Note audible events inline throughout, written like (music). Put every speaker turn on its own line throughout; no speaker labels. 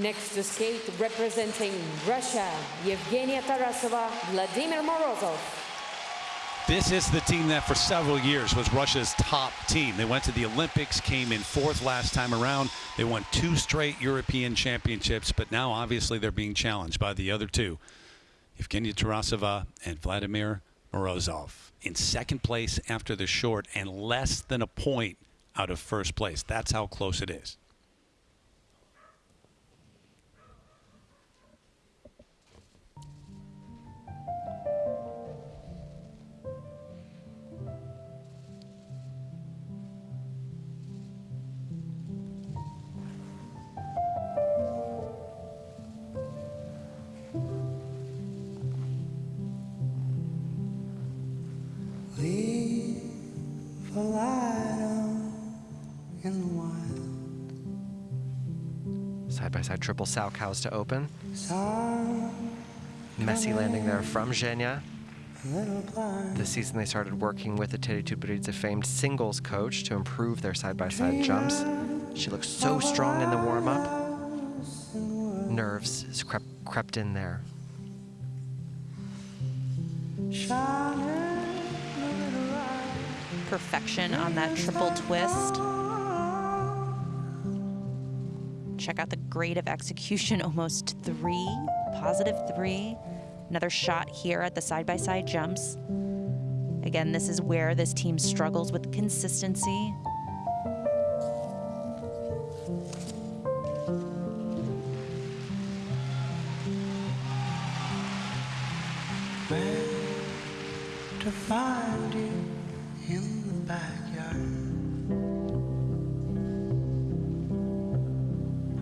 Next to skate, representing Russia, Yevgenia Tarasova, Vladimir Morozov.
This is the team that for several years was Russia's top team. They went to the Olympics, came in fourth last time around. They won two straight European championships, but now obviously they're being challenged by the other two, Evgenia Tarasova and Vladimir Morozov. In second place after the short and less than a point out of first place. That's how close it is.
Side-by-side triple Salchows to open. Messy landing there from Zhenya. This season they started working with the Eteri Tutberidze famed singles coach to improve their side-by-side -side jumps. She looks so strong in the warm-up. Nerves crept, crept in there.
Perfection on that triple twist. Check out the grade of execution, (laughs) almost three, positive three. Another shot here at the side-by-side -side jumps. Again, this is where this team struggles with consistency.
to find you in the backyard.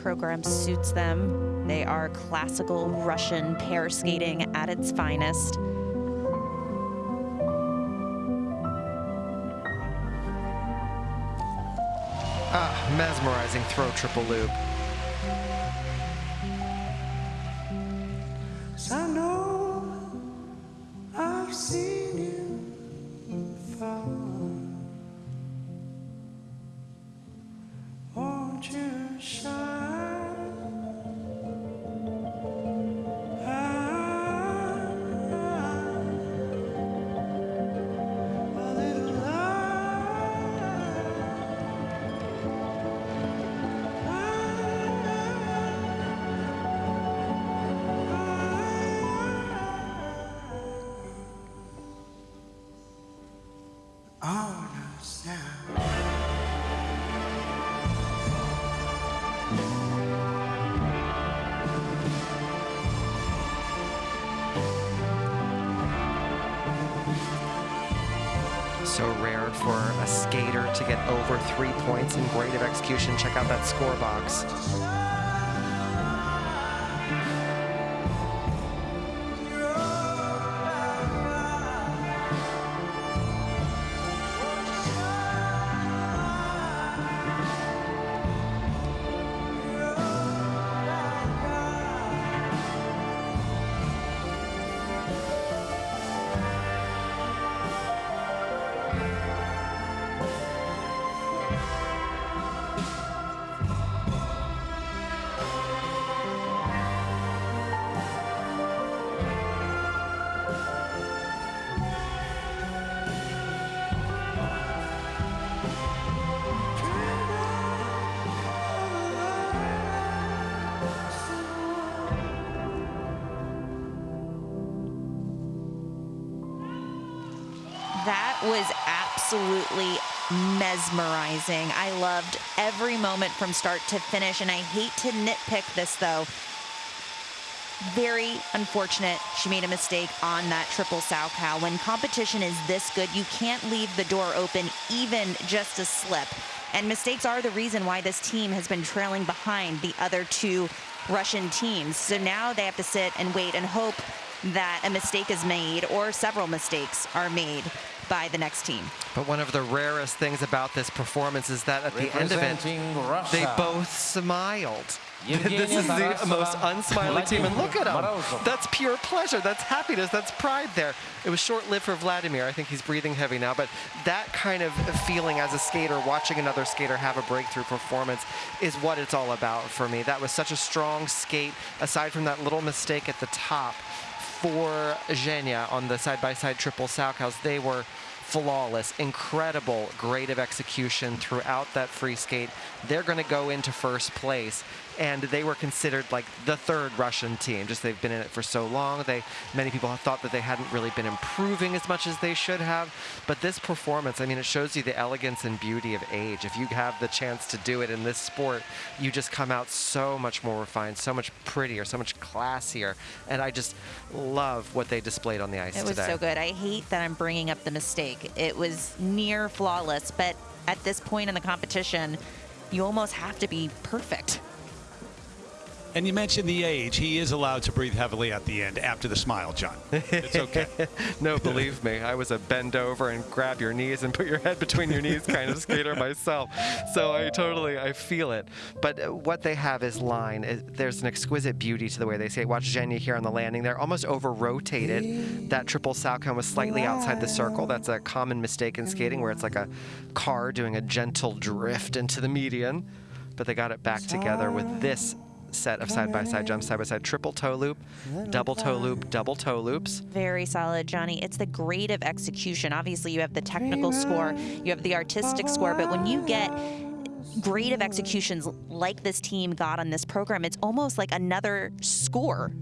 program suits them. They are classical Russian pair skating at its finest.
Ah, mesmerizing throw triple loop. So rare for a skater to get over three points in grade of execution. Check out that score box.
Was absolutely mesmerizing. I loved every moment from start to finish, and I hate to nitpick this though. very unfortunate she made a mistake on that triple Salchow. When competition is this good, you can't leave the door open even just a slip. And mistakes are the reason why this team has been trailing behind the other two Russian teams. So now they have to sit and wait and hope that a mistake is made or several mistakes are made by the next team.
But one of the rarest things about this performance is that at the end of it, they both smiled. (laughs) this is the most unsmiling team, and look at them. That's pure pleasure. That's happiness. That's pride there. It was short-lived for Vladimir. I think he's breathing heavy now, but that kind of feeling as a skater, watching another skater have a breakthrough performance, is what it's all about for me. That was such a strong skate, aside from that little mistake at the top for Zhenya on the side-by-side -side triple Salchows. They were flawless, incredible grade of execution throughout that free skate. They're going to go into first place and they were considered like the third Russian team. Just they've been in it for so long. They many people have thought that they hadn't really been improving as much as they should have. But this performance, I mean, it shows you the elegance and beauty of age. If you have the chance to do it in this sport, you just come out so much more refined, so much prettier, so much classier. And I just love what they displayed on the ice
It was
today.
so good. I hate that I'm bringing up the mistake. It was near flawless, but at this point in the competition, you almost have to be perfect.
And you mentioned the age. He is allowed to breathe heavily at the end after the smile, John. It's okay. (laughs)
no, believe me, I was a bend over and grab your knees and put your head between your knees kind of (laughs) skater myself. So I totally, I feel it. But what they have is line. There's an exquisite beauty to the way they say it. Watch Zhenya here on the landing They're almost over-rotated. That triple Salchow was slightly outside the circle. That's a common mistake in skating where it's like a car doing a gentle drift into the median. But they got it back together with this set of side-by-side jumps, side-by-side triple toe loop, double toe loop, double toe loops.
Very solid, Johnny. It's the grade of execution. Obviously, you have the technical score, you have the artistic score, but when you get grade of executions like this team got on this program, it's almost like another score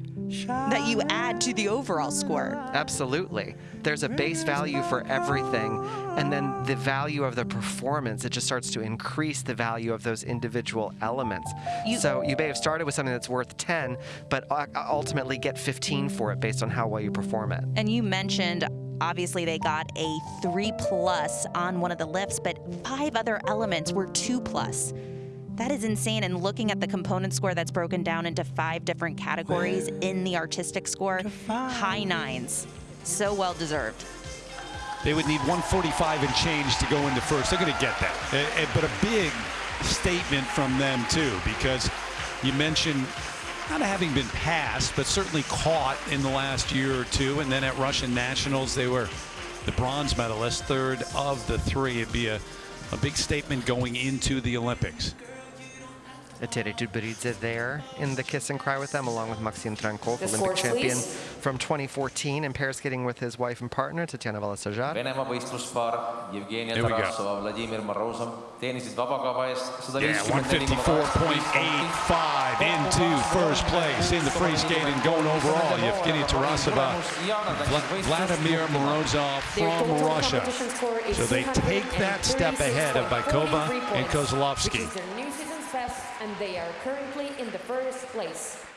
that you add to the overall score.
Absolutely. There's a base value for everything, and then the value of the performance, it just starts to increase the value of those individual elements.
You-
so you may have started with something that's worth 10, but ultimately get 15 for it based on how well you perform it.
And you mentioned obviously they got a three plus on one of the lifts, but five other elements were two plus. That is insane. And looking at the component score that's broken down into five different categories in the artistic score, high nines. So well deserved.
They would need 145 and change to go into first. They're going to get that. Eh, eh, But a big statement from them, too, because you mentioned not having been passed, but certainly caught in the last year or two. And then at Russian Nationals, they were the bronze medalist, third of the three. It'd be a, a big statement going into the Olympics.
Eteri Tutberidze there in the kiss and cry with them, along with Maxim Trankov,
The
Olympic
scores,
champion
please.
from 2014 in pair skating with his wife and partner, Tatiana Volosozhar.
Venemaa võistluspar Jevgenia
Here we go.
Tarasova, Vladimir Morozov teenisid vabakava eest sada
Yeah,
viiskümmend
154.85 into first place in the free skating going overall. Evgeny Tarasova, Vla- Vladimir Morozov from Russia.
competition score is
So they take that step ahead of
236.43
Boikova and
points,
Kozlovsky.
Best, and they are currently in the first place.